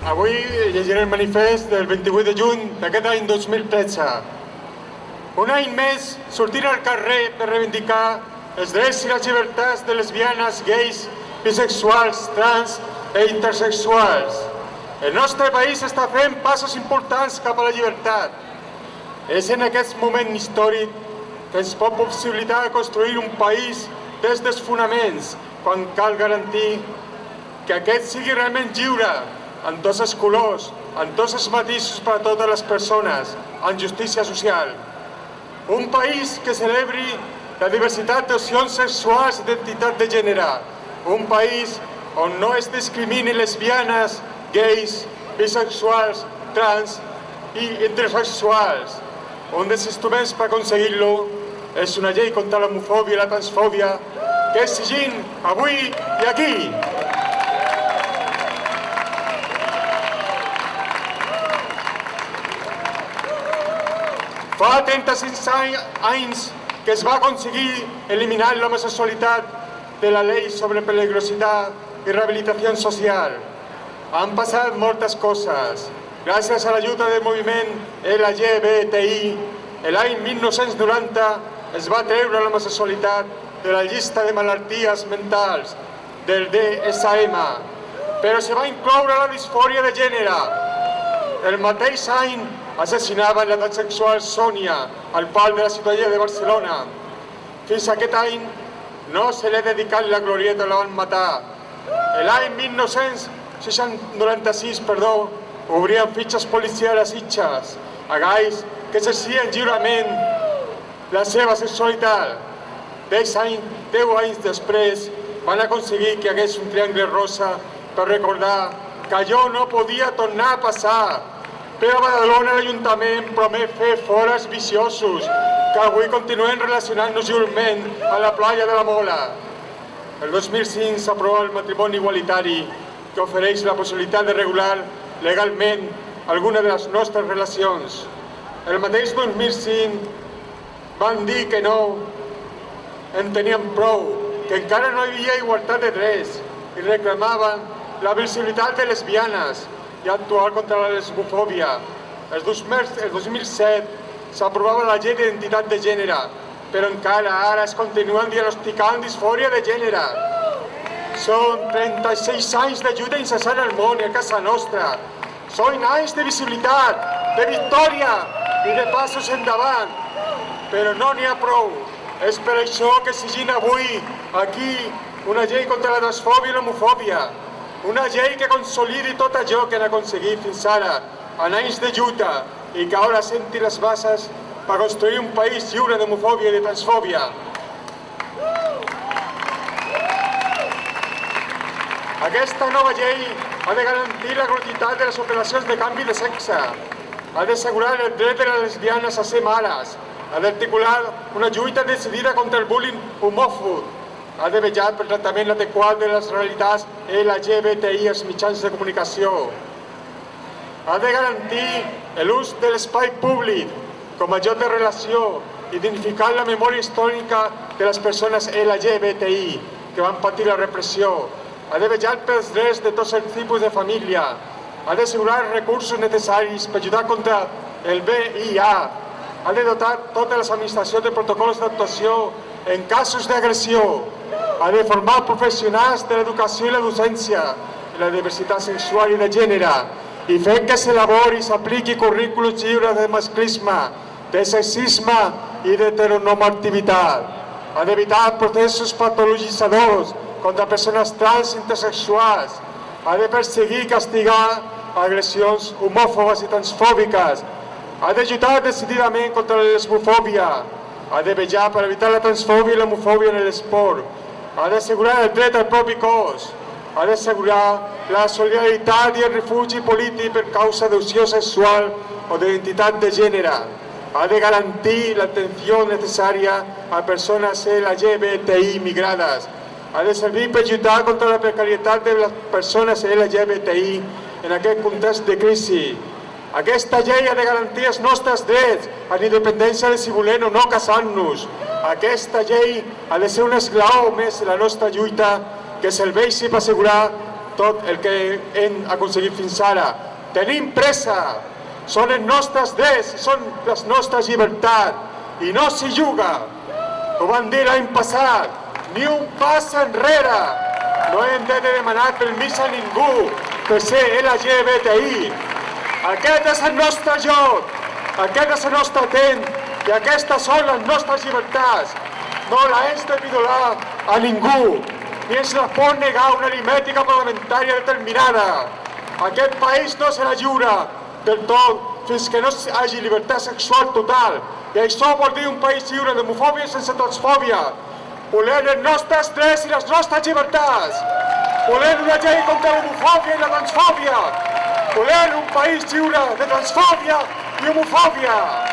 Avui llegiré el manifest del 28 de juny d'aquest any 2013. Un any més sortir al carrer per reivindicar els drets i les llibertats de lesbianes, gais, bisexuals, trans i intersexuals. El nostre país està fent passos importants cap a la llibertat. És en aquest moment històric que ens pot possibilitar construir un país des dels fonaments, quan cal garantir que aquest sigui realment lliure, en tots els colors, en tots els matisos per a totes les persones, en justícia social. Un país que celebri la diversitat d'opcions sexuals i d'identitat de gènere. Un país on no es discrimini lesbianes, gais, bisexuals, trans i intersexuals. Un dels instruments per aconseguir-lo és una llei contra l'homofòbia i la transfòbia que exigim avui i aquí. Fa 35 anys que es va aconseguir eliminar l'homosexualitat de la llei sobre peligrositat i rehabilitació social. Han passat moltes coses. Gràcies a l'ajuda del moviment LGBTI, l'any 1990 es va treure l'homosexualitat de la llista de malalties mentals del DSM, però se va incloure la disfòria de gènere. El mateix any assassinaven la transsexual Sònia al pal de la ciutadella de Barcelona. Fins aquest any no se l'ha dedicat la glorieta, la van matar. L'any 1996, perdó, obrien fitxes policials a Sitges, a gais que exercien lliurement la seva sexualitat. Deu anys, deu anys després van aconseguir que hagués un triangle rosa per recordar que allò no podia tornar a passar, però a Badalona l'Ajuntament promet fer fores viciosos que avui continuen relacionant-nos lliurement a la playa de la Mola. El 2005 s'aprova el matrimoni igualitari que ofereix la possibilitat de regular legalment alguna de les nostres relacions. El mateix 2005 van dir que no en tenien prou, que encara no hi havia igualtat de drets i reclamaven la visibilitat de lesbianes, i actuar contra la lesbofòbia. El 2007 s'aprovava la llei d'identitat de gènere, però encara ara es continuen diagnosticant disfòria de gènere. Són 36 anys d'ajuda incessant al món i a casa nostra. Són anys de visibilitat, de victòria i de passos endavant. Però no n'hi ha prou. És per això que exigim avui, aquí, una llei contra la transfòbia i l'homofòbia, una llei que consolidi tot allò que han aconseguit fins ara, en anys de lluita, i que ara senti les bases per construir un país lliure d'homofòbia i de transfòbia. Aquesta nova llei ha de garantir la gratuïtat de les operacions de canvi de sexe, ha d'assegurar el dret de les lesbianes a ser mares, ha d'articular una lluita decidida contra el bullying homòfob, ha de vetllar pel tractament adequat de les realitats LGBTI als mitjans de comunicació. Ha de garantir l'ús de l'espai públic com a lloc de relació i dignificar la memòria històrica de les persones LGBTI que van patir la repressió. Ha de vetllar pels drets de tots els tipus de família. Ha d'assegurar els recursos necessaris per ajudar contra el VIH. Ha de dotar totes les administracions de protocols d'actuació en casos d'agressió ha de formar professionals de l'educació i la docència, la diversitat sexual i de gènere, i fer que s'elabori i s'apliqui currículums lliures de masclisme, de sexisme i d'heteronormativitat. Ha d'evitar processos patologitzadors contra persones trans intersexuals. Ha de perseguir i castigar agressions homòfobes i transfòbiques. Ha d'ajudar decididament contra la lesbofòbia. Ha de vetllar per evitar la transfòbia i l'homofòbia en l'esport ha d'assegurar el dret al propi cos, ha d'assegurar la solidaritat i el refugi polític per causa d'opció sexual o d'identitat de gènere, ha de garantir l'atenció necessària a persones LGBTI migrades, ha de servir per lluitar contra la precarietat de les persones LGBTI en aquest context de crisi, aquesta llei ha de garantir els nostres drets, en independència de si volem o no casar-nos. Aquesta llei ha de ser un esglaó més de la nostra lluita que serveixi per assegurar tot el que hem aconseguit fins ara. Tenim pressa, són els nostres drets, són les nostres llibertats, i no s'hi juga. Ho van dir l'any passat, ni un pas enrere. No hem de demanar permís a ningú per ser LGBTI. Aquest és el nostre joc, aquest és el nostre temps i aquestes són les nostres llibertats. No la hem de violar a ningú, ni ens la pot negar una aritmètica parlamentària determinada. Aquest país no serà lliure del tot fins que no hi hagi llibertat sexual total. I això vol dir un país lliure d'homofòbia sense transfòbia. Volem els nostres drets i les nostres llibertats. Volem una llei contra l'homofòbia i la transfòbia. Volem un país lliure de transfòbia i homofòbia.